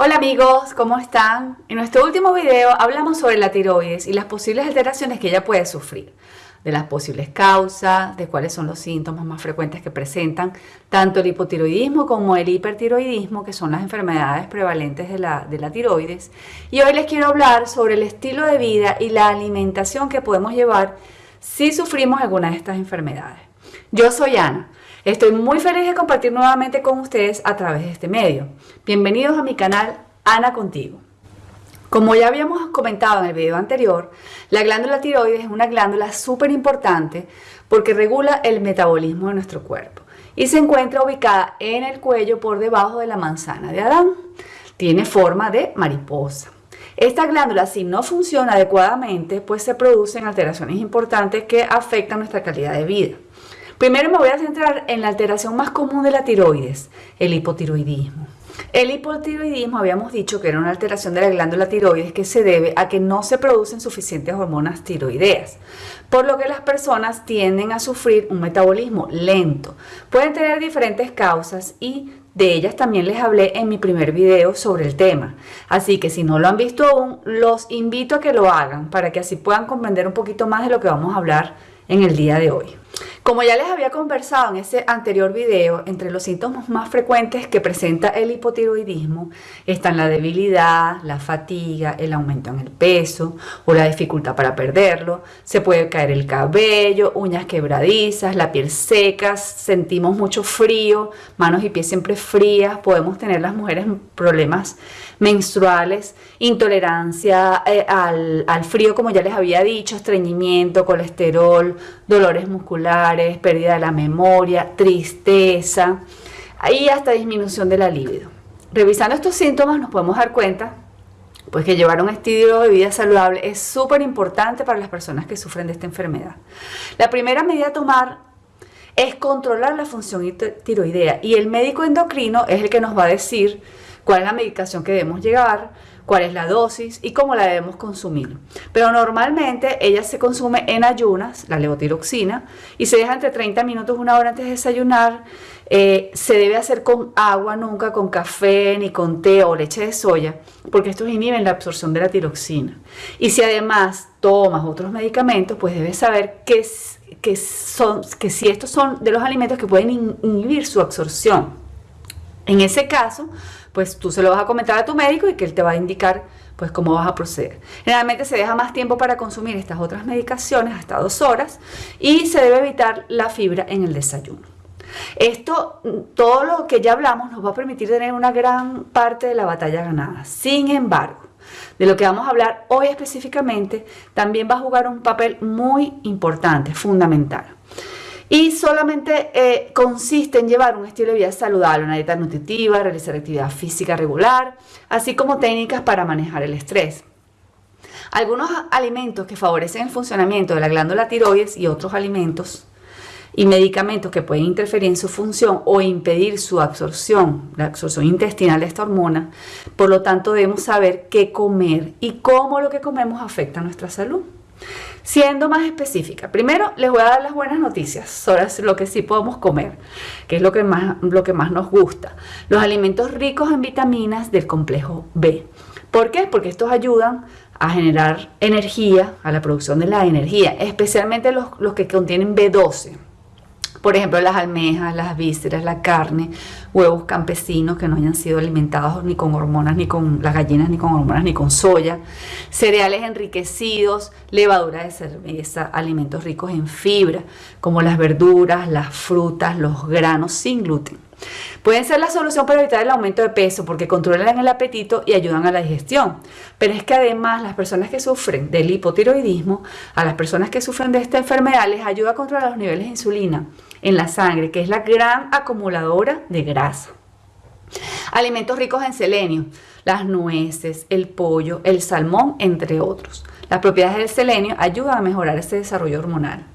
Hola amigos, ¿cómo están? En nuestro último video hablamos sobre la tiroides y las posibles alteraciones que ella puede sufrir, de las posibles causas, de cuáles son los síntomas más frecuentes que presentan tanto el hipotiroidismo como el hipertiroidismo, que son las enfermedades prevalentes de la, de la tiroides. Y hoy les quiero hablar sobre el estilo de vida y la alimentación que podemos llevar si sufrimos alguna de estas enfermedades. Yo soy Ana. Estoy muy feliz de compartir nuevamente con ustedes a través de este medio. Bienvenidos a mi canal Ana Contigo. Como ya habíamos comentado en el video anterior, la glándula tiroides es una glándula súper importante porque regula el metabolismo de nuestro cuerpo y se encuentra ubicada en el cuello por debajo de la manzana de Adán. Tiene forma de mariposa. Esta glándula, si no funciona adecuadamente, pues se producen alteraciones importantes que afectan nuestra calidad de vida. Primero me voy a centrar en la alteración más común de la tiroides, el hipotiroidismo. El hipotiroidismo habíamos dicho que era una alteración de la glándula tiroides que se debe a que no se producen suficientes hormonas tiroideas, por lo que las personas tienden a sufrir un metabolismo lento. Pueden tener diferentes causas y de ellas también les hablé en mi primer video sobre el tema. Así que si no lo han visto aún, los invito a que lo hagan para que así puedan comprender un poquito más de lo que vamos a hablar en el día de hoy. Como ya les había conversado en ese anterior video, entre los síntomas más frecuentes que presenta el hipotiroidismo están la debilidad, la fatiga, el aumento en el peso o la dificultad para perderlo. Se puede caer el cabello, uñas quebradizas, la piel seca, sentimos mucho frío, manos y pies siempre frías, podemos tener las mujeres problemas menstruales, intolerancia eh, al, al frío como ya les había dicho, estreñimiento, colesterol, dolores musculares, pérdida de la memoria, tristeza y hasta disminución de la libido. Revisando estos síntomas nos podemos dar cuenta pues que llevar un estilo de vida saludable es súper importante para las personas que sufren de esta enfermedad. La primera medida a tomar es controlar la función tiroidea y el médico endocrino es el que nos va a decir cuál es la medicación que debemos llevar, cuál es la dosis y cómo la debemos consumir. Pero normalmente ella se consume en ayunas, la levotiroxina, y se deja entre 30 minutos, una hora antes de desayunar. Eh, se debe hacer con agua, nunca con café, ni con té o leche de soya, porque estos inhiben la absorción de la tiroxina. Y si además tomas otros medicamentos, pues debes saber son, que si estos son de los alimentos que pueden inhibir su absorción. En ese caso, pues tú se lo vas a comentar a tu médico y que él te va a indicar pues cómo vas a proceder. Generalmente se deja más tiempo para consumir estas otras medicaciones, hasta dos horas, y se debe evitar la fibra en el desayuno. Esto, todo lo que ya hablamos, nos va a permitir tener una gran parte de la batalla ganada. Sin embargo, de lo que vamos a hablar hoy específicamente, también va a jugar un papel muy importante, fundamental. Y solamente eh, consiste en llevar un estilo de vida saludable, una dieta nutritiva, realizar actividad física regular, así como técnicas para manejar el estrés. Algunos alimentos que favorecen el funcionamiento de la glándula tiroides y otros alimentos y medicamentos que pueden interferir en su función o impedir su absorción, la absorción intestinal de esta hormona. Por lo tanto, debemos saber qué comer y cómo lo que comemos afecta a nuestra salud. Siendo más específica, primero les voy a dar las buenas noticias sobre lo que sí podemos comer, que es lo que más, lo que más nos gusta. Los alimentos ricos en vitaminas del complejo B. ¿Por qué? Porque estos ayudan a generar energía, a la producción de la energía, especialmente los, los que contienen B12. Por ejemplo, las almejas, las vísceras, la carne, huevos campesinos que no hayan sido alimentados ni con hormonas, ni con las gallinas, ni con hormonas, ni con soya, cereales enriquecidos, levadura de cerveza, alimentos ricos en fibra, como las verduras, las frutas, los granos sin gluten. Pueden ser la solución para evitar el aumento de peso porque controlan el apetito y ayudan a la digestión. Pero es que además las personas que sufren del hipotiroidismo, a las personas que sufren de esta enfermedad les ayuda a controlar los niveles de insulina en la sangre, que es la gran acumuladora de grasa. Alimentos ricos en selenio, las nueces, el pollo, el salmón, entre otros. Las propiedades del selenio ayudan a mejorar ese desarrollo hormonal.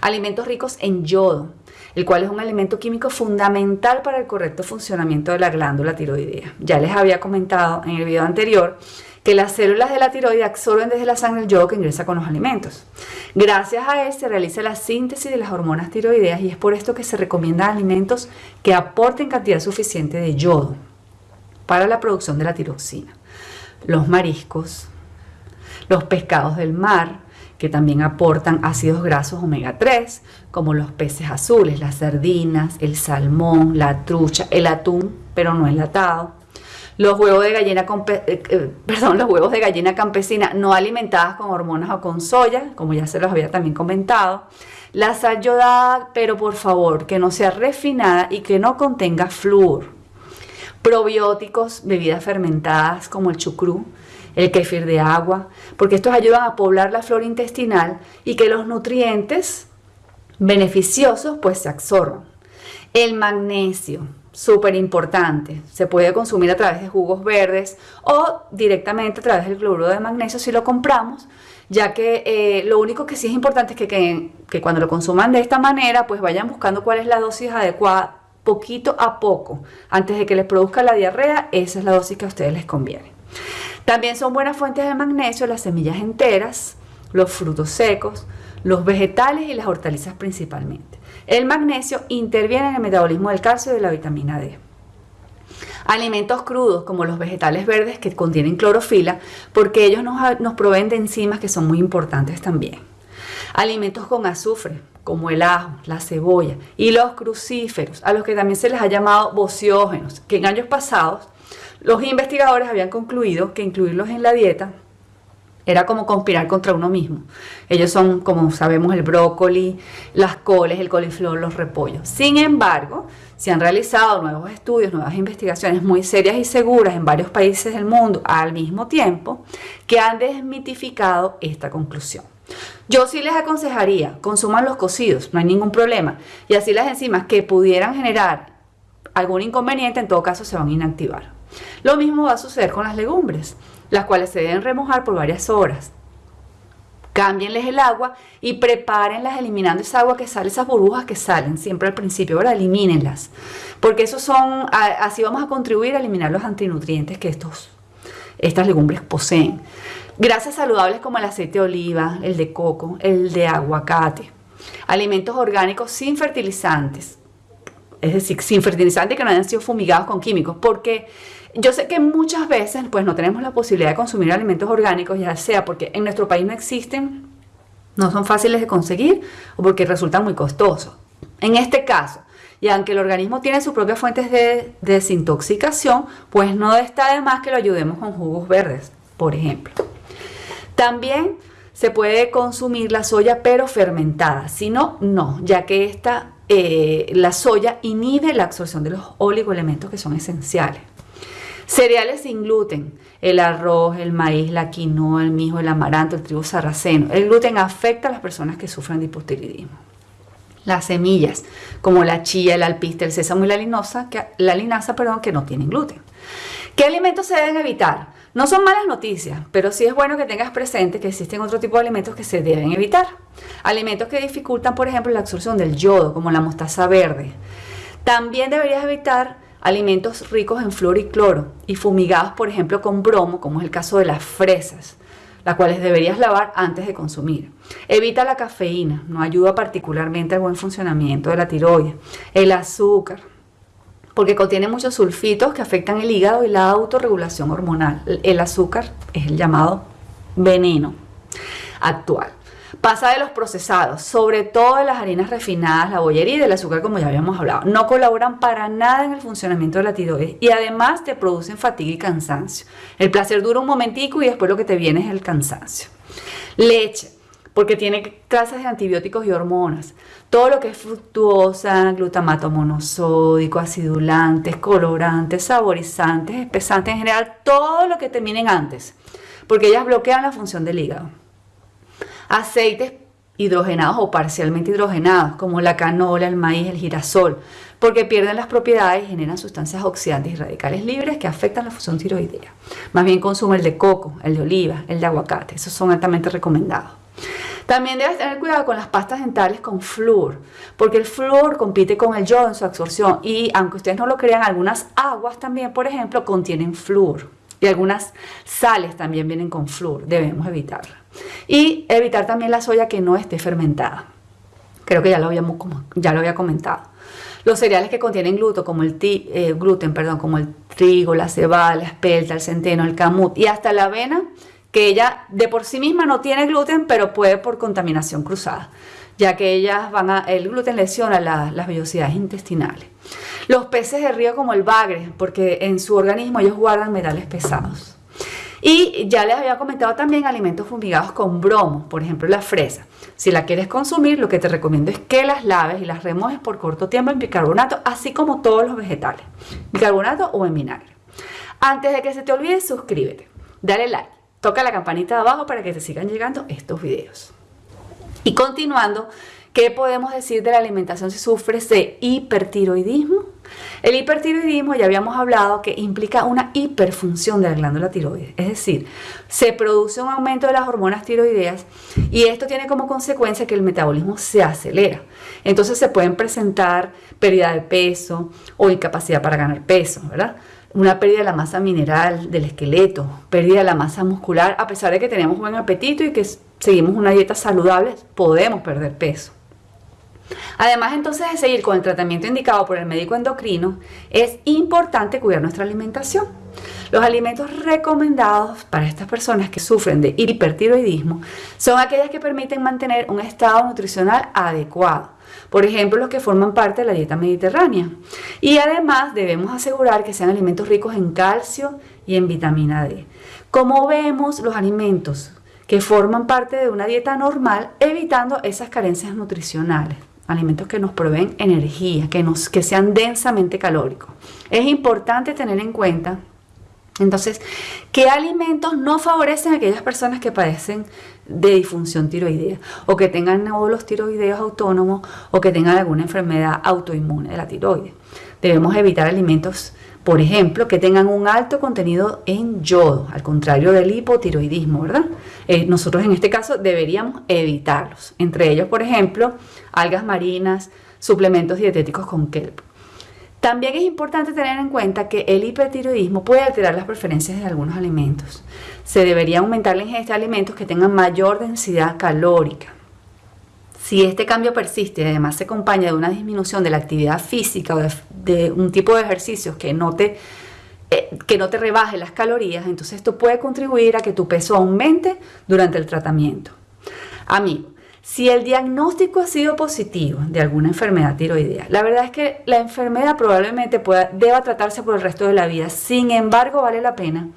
Alimentos ricos en yodo, el cual es un alimento químico fundamental para el correcto funcionamiento de la glándula tiroidea. Ya les había comentado en el video anterior que las células de la tiroide absorben desde la sangre el yodo que ingresa con los alimentos. Gracias a él se realiza la síntesis de las hormonas tiroideas y es por esto que se recomiendan alimentos que aporten cantidad suficiente de yodo. para la producción de la tiroxina. Los mariscos, los pescados del mar, que también aportan ácidos grasos omega 3, como los peces azules, las sardinas, el salmón, la trucha, el atún, pero no enlatado. Los huevos de gallina, eh, eh, perdón, los huevos de gallina campesina no alimentadas con hormonas o con soya, como ya se los había también comentado. La sal pero por favor, que no sea refinada y que no contenga flúor. Probióticos, bebidas fermentadas como el chucrú, el kefir de agua, porque estos ayudan a poblar la flora intestinal y que los nutrientes beneficiosos pues se absorban. El magnesio, súper importante, se puede consumir a través de jugos verdes o directamente a través del cloruro de magnesio si lo compramos, ya que eh, lo único que sí es importante es que, que, cuando lo consuman de esta manera pues vayan buscando cuál es la dosis adecuada poquito a poco, antes de que les produzca la diarrea, esa es la dosis que a ustedes les conviene. También son buenas fuentes de magnesio las semillas enteras, los frutos secos, los vegetales y las hortalizas principalmente. El magnesio interviene en el metabolismo del calcio y de la vitamina D. Alimentos crudos como los vegetales verdes que contienen clorofila porque ellos nos, nos proveen de enzimas que son muy importantes también. Alimentos con azufre como el ajo, la cebolla y los crucíferos, a los que también se les ha llamado bociógenos, que en años pasados los investigadores habían concluido que incluirlos en la dieta era como conspirar contra uno mismo. Ellos son, como sabemos, el brócoli, las coles, el coliflor, los repollos. Sin embargo, se han realizado nuevos estudios, nuevas investigaciones muy serias y seguras en varios países del mundo al mismo tiempo que han desmitificado esta conclusión. Yo sí les aconsejaría, consuman los cocidos, no hay ningún problema. Y así las enzimas que pudieran generar algún inconveniente, en todo caso se van a inactivar. Lo mismo va a suceder con las legumbres, las cuales se deben remojar por varias horas. Cámbienles el agua y prepárenlas eliminando esa agua que sale, esas burbujas que salen siempre al principio, ahora elimínenlas. Porque son, así vamos a contribuir a eliminar los antinutrientes que estos, estas legumbres poseen. Grasas saludables como el aceite de oliva, el de coco, el de aguacate. Alimentos orgánicos sin fertilizantes, es decir, sin fertilizantes que no hayan sido fumigados con químicos, porque yo sé que muchas veces pues no tenemos la posibilidad de consumir alimentos orgánicos, ya sea porque en nuestro país no existen, no son fáciles de conseguir o porque resultan muy costosos. En este caso, y aunque el organismo tiene sus propias fuentes de desintoxicación, pues no está de más que lo ayudemos con jugos verdes, por ejemplo. También se puede consumir la soya pero fermentada, si no, no, ya que esta eh, la soya inhibe la absorción de los oligoelementos que son esenciales. Cereales sin gluten, el arroz, el maíz, la quinoa, el mijo, el amaranto, el trigo sarraceno. El gluten afecta a las personas que sufren de hipotiroidismo. Las semillas, como la chía, el alpiste, el sésamo y la que, la linaza, perdón, que no tienen gluten. ¿Qué alimentos se deben evitar? No son malas noticias, pero sí es bueno que tengas presente que existen otro tipo de alimentos que se deben evitar. Alimentos que dificultan, por ejemplo, la absorción del yodo, como la mostaza verde. También deberías evitar alimentos ricos en flúor y cloro y fumigados, por ejemplo, con bromo, como es el caso de las fresas, las cuales deberías lavar antes de consumir. Evita la cafeína, no ayuda particularmente al buen funcionamiento de la tiroides. El azúcar, porque contiene muchos sulfitos que afectan el hígado y la autorregulación hormonal. El azúcar es el llamado veneno actual. Pasa de los procesados, sobre todo de las harinas refinadas, la bollería y del azúcar, como ya habíamos hablado. No colaboran para nada en el funcionamiento de la tiroides y además te producen fatiga y cansancio. El placer dura un momentico y después lo que te viene es el cansancio. Leche porque tiene trazas de antibióticos y hormonas. Todo lo que es fructuosa, glutamato monosódico, acidulantes, colorantes, saborizantes, espesantes, en general, todo lo que terminen antes, porque ellas bloquean la función del hígado. Aceites hidrogenados o parcialmente hidrogenados, como la canola, el maíz, el girasol, porque pierden las propiedades y generan sustancias oxidantes y radicales libres que afectan la función tiroidea. Más bien consume el de coco, el de oliva, el de aguacate, esos son altamente recomendados. También debes tener cuidado con las pastas dentales con flúor, porque el flúor compite con el yodo en su absorción y aunque ustedes no lo crean, algunas aguas también, por ejemplo, contienen flúor y algunas sales también vienen con flúor, debemos evitarla. Y evitar también la soya que no esté fermentada. Creo que ya lo, habíamos, ya lo había comentado. Los cereales que contienen gluten, como el, eh, perdón, como el trigo, la cebada, la espelta, el centeno, el camut y hasta la avena, que ella de por sí misma no tiene gluten, pero puede por contaminación cruzada, ya que ellas van a, el gluten lesiona las vellosidades intestinales. Los peces de río como el bagre, porque en su organismo ellos guardan metales pesados. Y ya les había comentado también alimentos fumigados con bromo, por ejemplo la fresa. Si la quieres consumir, lo que te recomiendo es que las laves y las remojes por corto tiempo en bicarbonato, así como todos los vegetales, bicarbonato o en vinagre. Antes de que se te olvide, suscríbete, dale like, toca la campanita de abajo para que te sigan llegando estos videos. Y continuando, ¿qué podemos decir de la alimentación si sufres de hipertiroidismo? El hipertiroidismo ya habíamos hablado que implica una hiperfunción de la glándula tiroides, es decir, se produce un aumento de las hormonas tiroideas y esto tiene como consecuencia que el metabolismo se acelera. Entonces se pueden presentar pérdida de peso o incapacidad para ganar peso, ¿verdad? Una pérdida de la masa mineral del esqueleto, pérdida de la masa muscular, a pesar de que tenemos buen apetito y que seguimos una dieta saludable, podemos perder peso. Además entonces de seguir con el tratamiento indicado por el médico endocrino, es importante cuidar nuestra alimentación. Los alimentos recomendados para estas personas que sufren de hipertiroidismo son aquellas que permiten mantener un estado nutricional adecuado. Por ejemplo, los que forman parte de la dieta mediterránea. Y además debemos asegurar que sean alimentos ricos en calcio y en vitamina D. Como vemos, los alimentos que forman parte de una dieta normal, evitando esas carencias nutricionales alimentos que nos proveen energía, que, nos, que sean densamente calóricos. Es importante tener en cuenta, entonces, qué alimentos no favorecen a aquellas personas que padecen de disfunción tiroidea o que tengan nódulos tiroideos autónomos o que tengan alguna enfermedad autoinmune de la tiroides. Debemos evitar alimentos por ejemplo, que tengan un alto contenido en yodo, al contrario del hipotiroidismo, ¿verdad? Eh, nosotros en este caso deberíamos evitarlos. Entre ellos, por ejemplo, algas marinas, suplementos dietéticos con kelp. También es importante tener en cuenta que el hipertiroidismo puede alterar las preferencias de algunos alimentos. Se debería aumentar la ingesta de alimentos que tengan mayor densidad calórica. Si este cambio persiste y además se acompaña de una disminución de la actividad física o de, un tipo de ejercicios que no, te, eh, que no te rebaje las calorías, entonces esto puede contribuir a que tu peso aumente durante el tratamiento. Amigo, si el diagnóstico ha sido positivo de alguna enfermedad tiroidea, la verdad es que la enfermedad probablemente pueda, deba tratarse por el resto de la vida. Sin embargo, vale la pena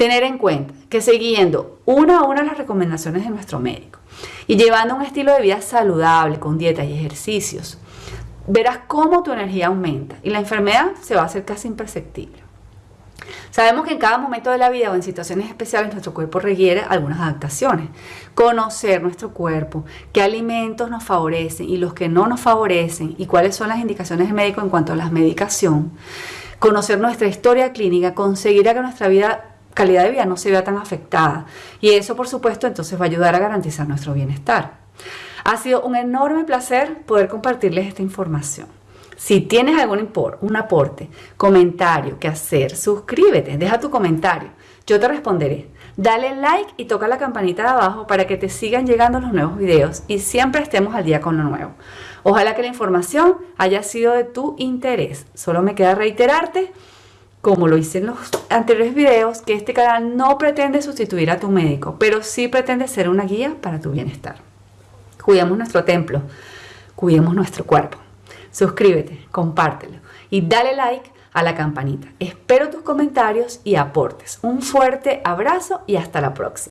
tener en cuenta que siguiendo una a una las recomendaciones de nuestro médico, y llevando un estilo de vida saludable con dieta y ejercicios, verás cómo tu energía aumenta y la enfermedad se va a hacer casi imperceptible. Sabemos que en cada momento de la vida o en situaciones especiales nuestro cuerpo requiere algunas adaptaciones. Conocer nuestro cuerpo, qué alimentos nos favorecen y los que no nos favorecen y cuáles son las indicaciones del médico en cuanto a la medicación. Conocer nuestra historia clínica conseguirá que nuestra vida calidad de vida no se vea tan afectada. Y eso, por supuesto, entonces va a ayudar a garantizar nuestro bienestar. Ha sido un enorme placer poder compartirles esta información. Si tienes algún un aporte, comentario que hacer, suscríbete, deja tu comentario. Yo te responderé. Dale like y toca la campanita de abajo para que te sigan llegando los nuevos videos y siempre estemos al día con lo nuevo. Ojalá que la información haya sido de tu interés. Solo me queda reiterarte como lo hice en los anteriores videos, que este canal no pretende sustituir a tu médico, pero sí pretende ser una guía para tu bienestar. Cuidemos nuestro templo, cuidemos nuestro cuerpo. Suscríbete, compártelo y dale like a la campanita. Espero tus comentarios y aportes. Un fuerte abrazo y hasta la próxima.